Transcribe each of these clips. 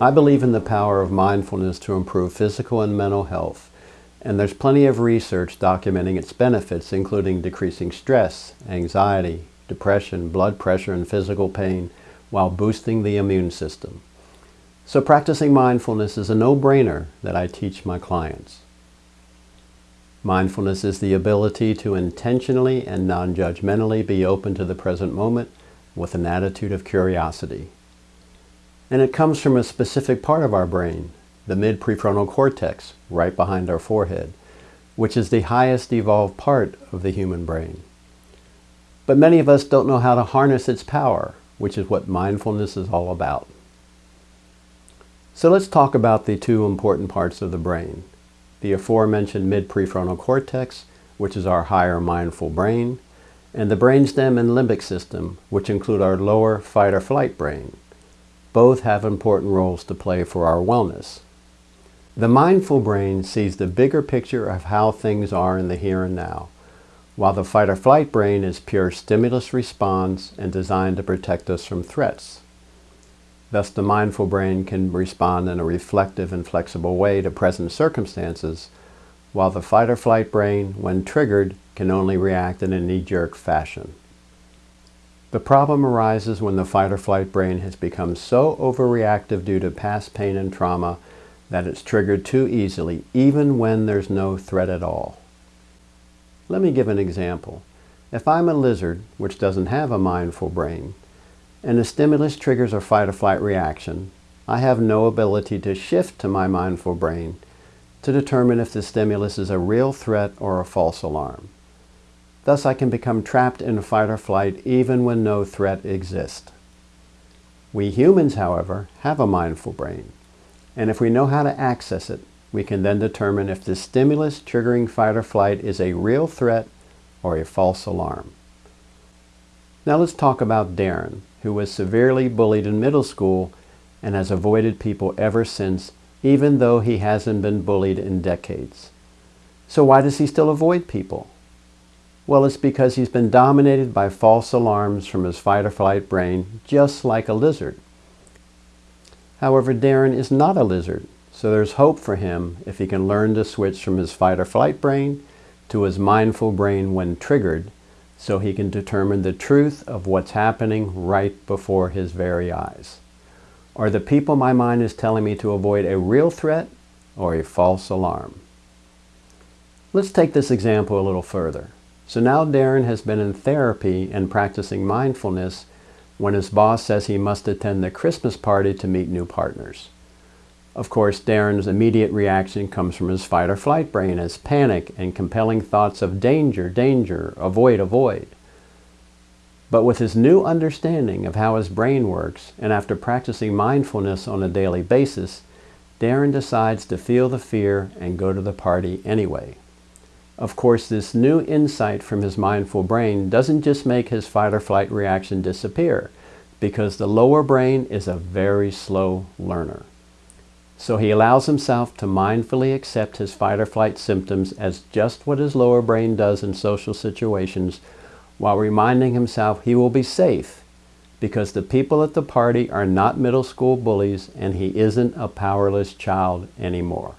I believe in the power of mindfulness to improve physical and mental health, and there's plenty of research documenting its benefits, including decreasing stress, anxiety, depression, blood pressure, and physical pain, while boosting the immune system. So practicing mindfulness is a no-brainer that I teach my clients. Mindfulness is the ability to intentionally and non-judgmentally be open to the present moment with an attitude of curiosity. And it comes from a specific part of our brain, the mid-prefrontal cortex, right behind our forehead, which is the highest evolved part of the human brain. But many of us don't know how to harness its power, which is what mindfulness is all about. So let's talk about the two important parts of the brain, the aforementioned mid-prefrontal cortex, which is our higher mindful brain, and the brainstem and limbic system, which include our lower fight or flight brain. Both have important roles to play for our wellness. The mindful brain sees the bigger picture of how things are in the here and now, while the fight or flight brain is pure stimulus response and designed to protect us from threats. Thus, the mindful brain can respond in a reflective and flexible way to present circumstances, while the fight or flight brain, when triggered, can only react in a knee-jerk fashion. The problem arises when the fight or flight brain has become so overreactive due to past pain and trauma that it's triggered too easily, even when there's no threat at all. Let me give an example. If I'm a lizard, which doesn't have a mindful brain, and the stimulus triggers a fight or flight reaction, I have no ability to shift to my mindful brain to determine if the stimulus is a real threat or a false alarm. Thus I can become trapped in fight or flight even when no threat exists. We humans, however, have a mindful brain, and if we know how to access it, we can then determine if the stimulus triggering fight or flight is a real threat or a false alarm. Now let's talk about Darren, who was severely bullied in middle school and has avoided people ever since, even though he hasn't been bullied in decades. So why does he still avoid people? Well, it's because he's been dominated by false alarms from his fight or flight brain, just like a lizard. However, Darren is not a lizard. So there's hope for him if he can learn to switch from his fight or flight brain to his mindful brain when triggered so he can determine the truth of what's happening right before his very eyes. Are the people my mind is telling me to avoid a real threat or a false alarm? Let's take this example a little further. So now Darren has been in therapy and practicing mindfulness when his boss says he must attend the Christmas party to meet new partners. Of course, Darren's immediate reaction comes from his fight or flight brain as panic and compelling thoughts of danger, danger, avoid, avoid. But with his new understanding of how his brain works, and after practicing mindfulness on a daily basis, Darren decides to feel the fear and go to the party anyway. Of course, this new insight from his mindful brain doesn't just make his fight or flight reaction disappear, because the lower brain is a very slow learner. So he allows himself to mindfully accept his fight or flight symptoms as just what his lower brain does in social situations while reminding himself he will be safe because the people at the party are not middle school bullies and he isn't a powerless child anymore.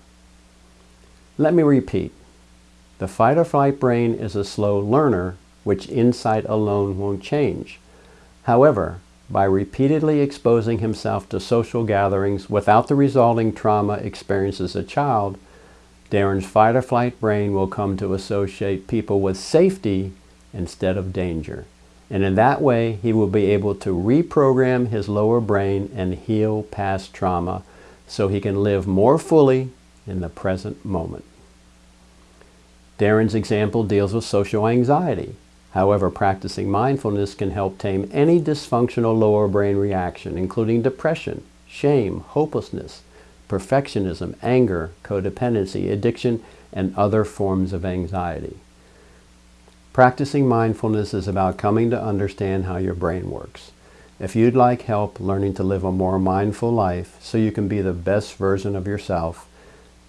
Let me repeat. The fight or flight brain is a slow learner which insight alone won't change. However, by repeatedly exposing himself to social gatherings without the resulting trauma experienced as a child, Darren's fight or flight brain will come to associate people with safety instead of danger. And in that way, he will be able to reprogram his lower brain and heal past trauma so he can live more fully in the present moment. Darren's example deals with social anxiety. However, practicing mindfulness can help tame any dysfunctional lower brain reaction, including depression, shame, hopelessness, perfectionism, anger, codependency, addiction, and other forms of anxiety. Practicing mindfulness is about coming to understand how your brain works. If you'd like help learning to live a more mindful life so you can be the best version of yourself,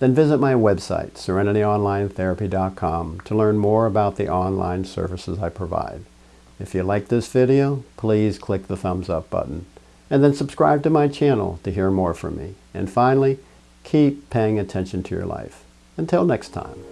then visit my website, serenityonlinetherapy.com, to learn more about the online services I provide. If you like this video, please click the thumbs up button. And then subscribe to my channel to hear more from me. And finally, keep paying attention to your life. Until next time.